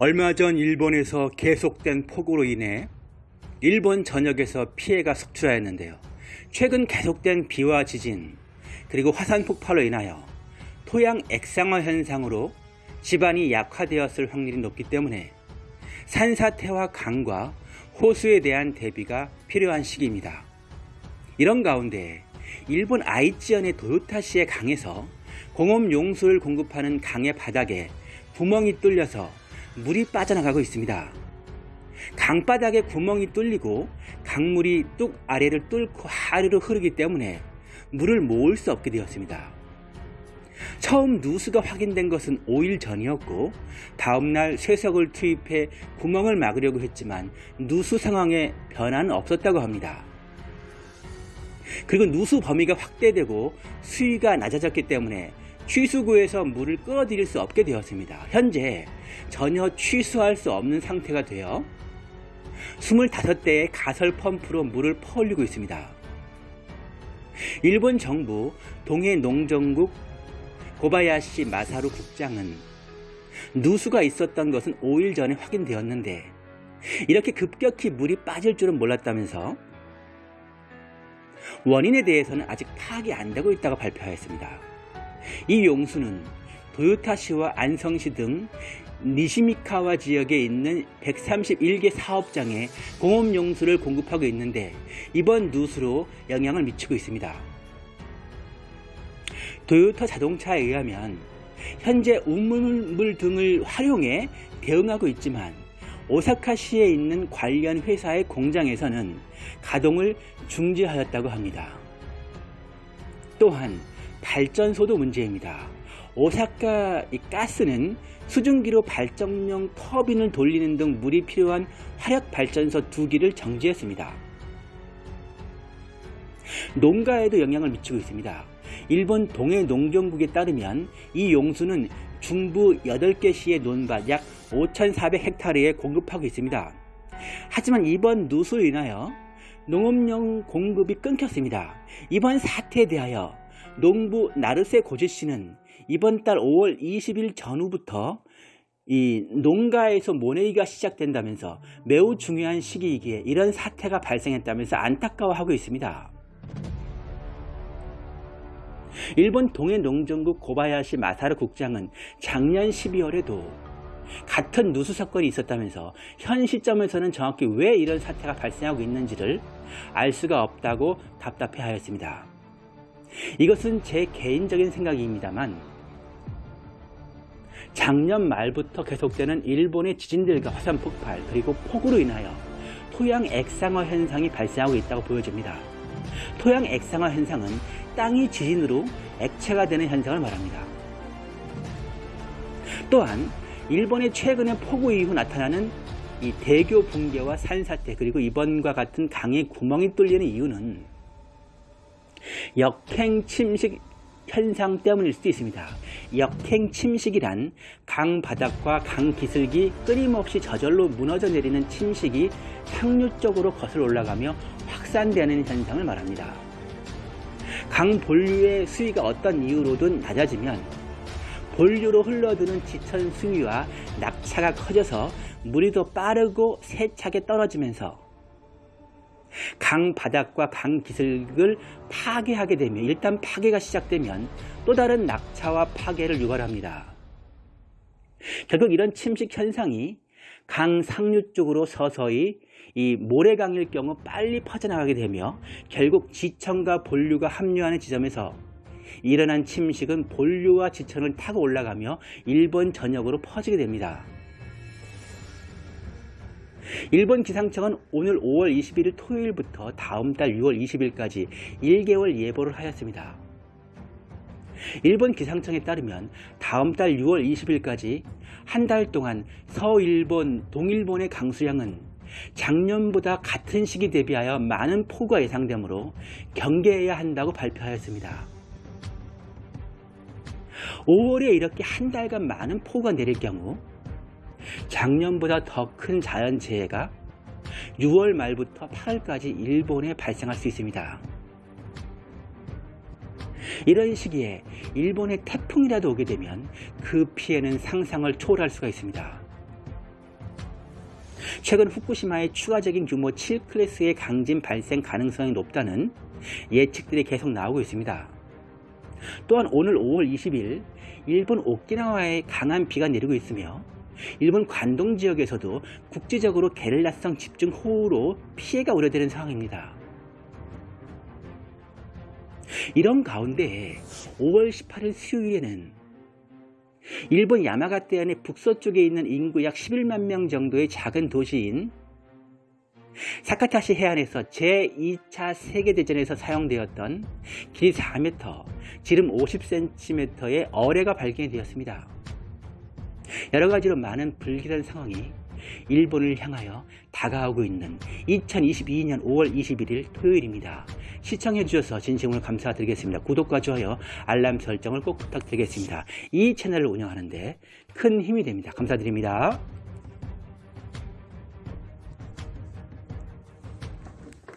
얼마 전 일본에서 계속된 폭우로 인해 일본 전역에서 피해가 속출하였는데요. 최근 계속된 비와 지진 그리고 화산 폭발로 인하여 토양 액상화 현상으로 지반이 약화되었을 확률이 높기 때문에 산사태와 강과 호수에 대한 대비가 필요한 시기입니다. 이런 가운데 일본 아이치현의 도요타시의 강에서 공업 용수를 공급하는 강의 바닥에 구멍이 뚫려서 물이 빠져나가고 있습니다. 강바닥에 구멍이 뚫리고 강물이 뚝 아래를 뚫고 하류로 흐르기 때문에 물을 모을 수 없게 되었습니다. 처음 누수가 확인된 것은 5일 전이었고 다음날 쇠석을 투입해 구멍을 막으려고 했지만 누수 상황에 변화는 없었다고 합니다. 그리고 누수 범위가 확대되고 수위가 낮아졌기 때문에 취수구에서 물을 끌어들일 수 없게 되었습니다. 현재 전혀 취수할 수 없는 상태가 되어 25대의 가설 펌프로 물을 퍼올리고 있습니다. 일본 정부 동해 농정국 고바야시 마사루 국장은 누수가 있었던 것은 5일 전에 확인되었는데 이렇게 급격히 물이 빠질 줄은 몰랐다면서 원인에 대해서는 아직 파악이 안 되고 있다고 발표하였습니다. 이 용수는 도요타시와 안성시 등 니시미카와 지역에 있는 131개 사업장에 공업 용수를 공급하고 있는데 이번 누수로 영향을 미치고 있습니다. 도요타 자동차에 의하면 현재 우물물 등을 활용해 대응하고 있지만 오사카시에 있는 관련 회사의 공장에서는 가동을 중지하였다고 합니다. 또한 발전소도 문제입니다. 오사카 가스는 수증기로 발전용 터빈을 돌리는 등 물이 필요한 화력 발전소 두 기를 정지했습니다. 농가에도 영향을 미치고 있습니다. 일본 동해 농경국에 따르면 이 용수는 중부 8개 시의 논밭 약 5,400헥타르에 공급하고 있습니다. 하지만 이번 누수로 인하여 농업용 공급이 끊겼습니다. 이번 사태에 대하여 농부 나르세 고지 씨는 이번 달 5월 20일 전후부터 이 농가에서 모내기가 시작된다면서 매우 중요한 시기이기에 이런 사태가 발생했다면서 안타까워하고 있습니다. 일본 동해농정국 고바야시 마사르 국장은 작년 12월에도 같은 누수 사건이 있었다면서 현 시점에서는 정확히 왜 이런 사태가 발생하고 있는지를 알 수가 없다고 답답해 하였습니다. 이것은 제 개인적인 생각입니다만 작년 말부터 계속되는 일본의 지진들과 화산 폭발 그리고 폭우로 인하여 토양 액상화 현상이 발생하고 있다고 보여집니다. 토양 액상화 현상은 땅이 지진으로 액체가 되는 현상을 말합니다. 또한 일본의 최근의 폭우 이후 나타나는 이 대교 붕괴와 산사태 그리고 이번과 같은 강의 구멍이 뚫리는 이유는 역행 침식 현상 때문일 수도 있습니다. 역행 침식이란 강 바닥과 강 기슭이 끊임없이 저절로 무너져 내리는 침식이 상류 쪽으로 거슬러 올라가며 확산되는 현상을 말합니다. 강 본류의 수위가 어떤 이유로든 낮아지면 본류로 흘러드는 지천 수위와 낙차가 커져서 물이 더 빠르고 세차게 떨어지면서 강 바닥과 강 기슭을 파괴하게 되면 일단 파괴가 시작되면 또 다른 낙차와 파괴를 유발합니다. 결국 이런 침식 현상이 강 상류 쪽으로 서서히 이 모래강일 경우 빨리 퍼져나가게 되며 결국 지천과 본류가 합류하는 지점에서 일어난 침식은 본류와 지천을 타고 올라가며 일본 전역으로 퍼지게 됩니다. 일본 기상청은 오늘 5월 21일 토요일부터 다음 달 6월 20일까지 1개월 예보를 하였습니다. 일본 기상청에 따르면 다음 달 6월 20일까지 한 달 동안 서일본, 동일본의 강수량은 작년보다 같은 시기 대비하여 많은 폭우가 예상되므로 경계해야 한다고 발표하였습니다. 5월에 이렇게 한 달간 많은 폭우가 내릴 경우 작년보다 더 큰 자연재해가 6월 말부터 8월까지 일본에 발생할 수 있습니다. 이런 시기에 일본에 태풍이라도 오게 되면 그 피해는 상상을 초월할 수가 있습니다. 최근 후쿠시마의 추가적인 규모 7클래스의 강진 발생 가능성이 높다는 예측들이 계속 나오고 있습니다. 또한 오늘 5월 20일 일본 오키나와에 강한 비가 내리고 있으며 일본 관동 지역에서도 국지적으로 게릴라성 집중 호우로 피해가 우려되는 상황입니다. 이런 가운데 5월 18일 수요일에는 일본 야마가떼 안의 북서쪽에 있는 인구 약 11만 명 정도의 작은 도시인 사카타시 해안에서 제2차 세계대전에서 사용되었던 길이 4m, 지름 50cm의 어뢰가 발견이 되었습니다. 여러 가지로 많은 불길한 상황이 일본을 향하여 다가오고 있는 2022년 5월 21일 토요일입니다. 시청해 주셔서 진심으로 감사드리겠습니다. 구독과 좋아요, 알람 설정을 꼭 부탁드리겠습니다. 이 채널을 운영하는데 큰 힘이 됩니다. 감사드립니다.